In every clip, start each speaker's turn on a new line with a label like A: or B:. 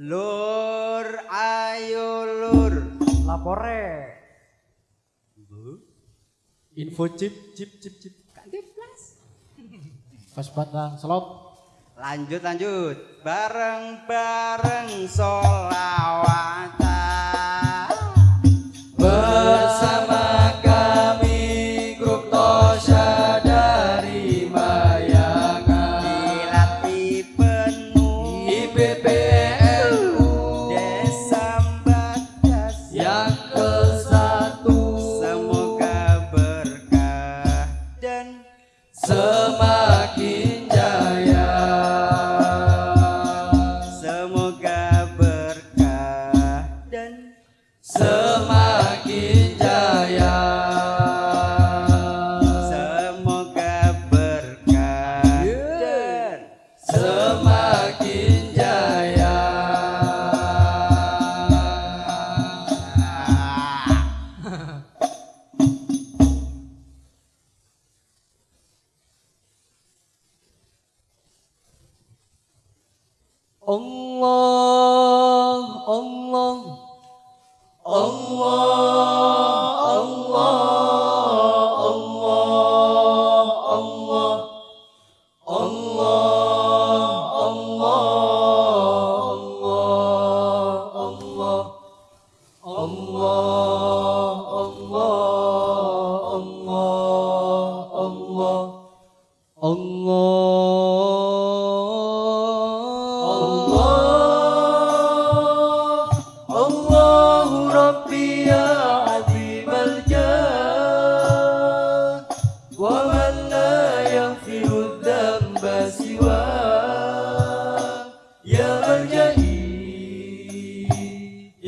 A: Lur, ayo lur.
B: Lapore.
C: Info chip chip chip chip. Kantip plus.
D: Pas batang slot.
A: Lanjut lanjut.
C: Bareng bareng solawatan. ông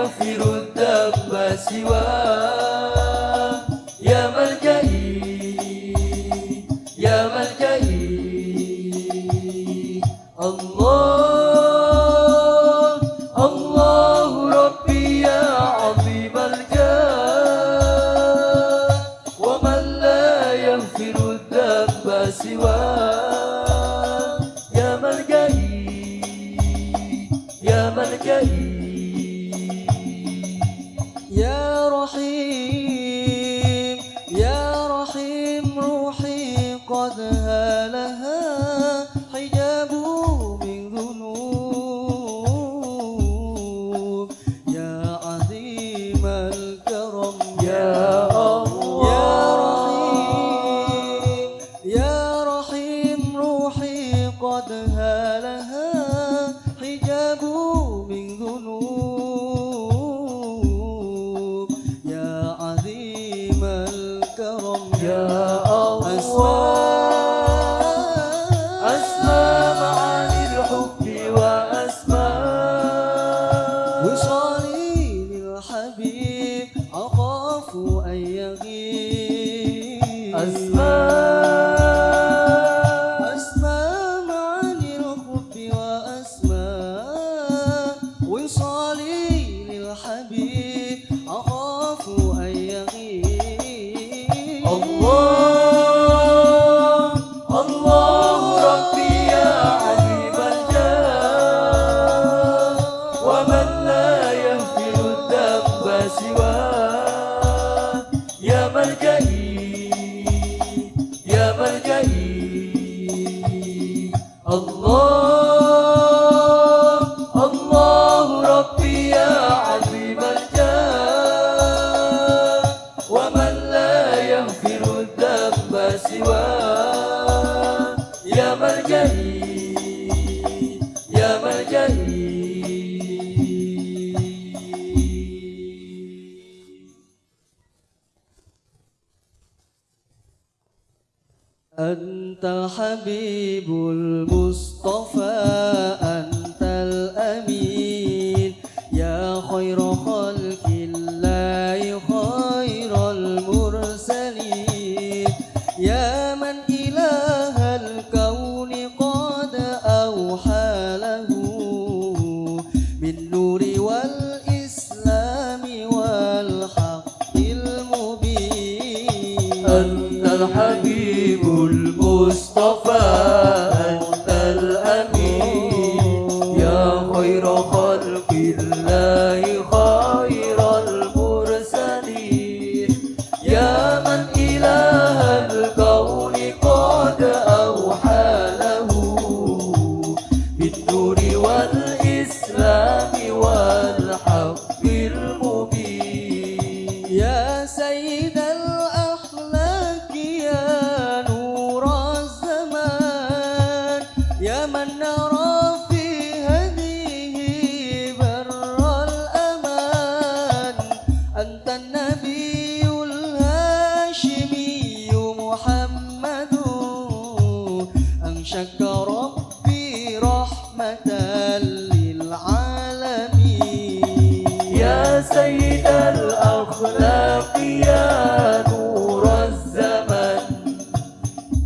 C: يغفر الذنب سواه see
B: أنت الحبيب المصطفى أنت الأمين. يا خير خلق الله خير المرسلين. يا من إله الكون قد أوحى له. بالنور والإسلام والحق المبين.
C: أنت الحبيب المصطفى
B: سيد الأخلاق يا نور
C: الزمن.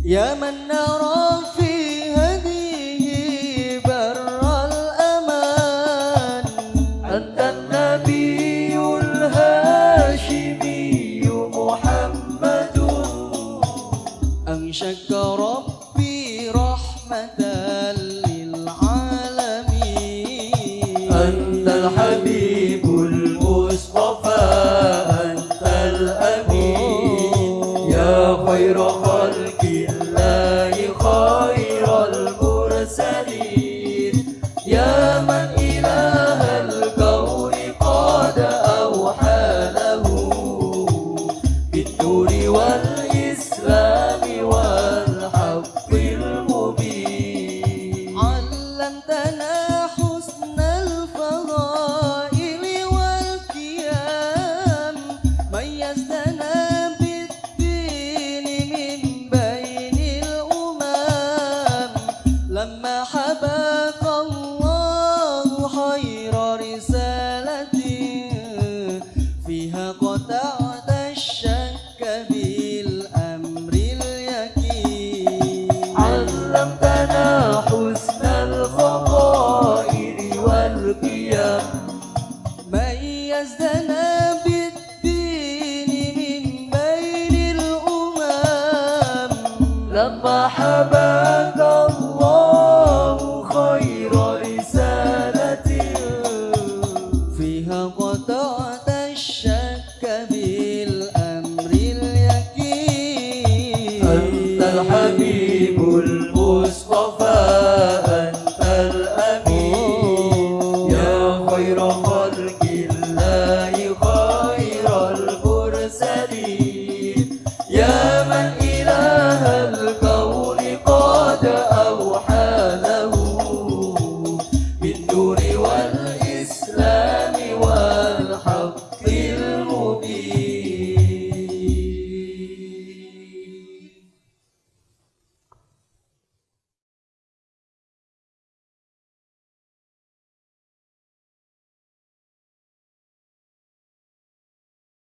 B: يا من نرى في هديه بر الأمان.
C: أنت النبي
B: حباك الله خير رسالة فيها قطعت الشك بالأمر اليقين.
C: علمتنا حسن والقيم.
B: ميزتنا بالدين من بين الأمم.
C: لما حباك you know.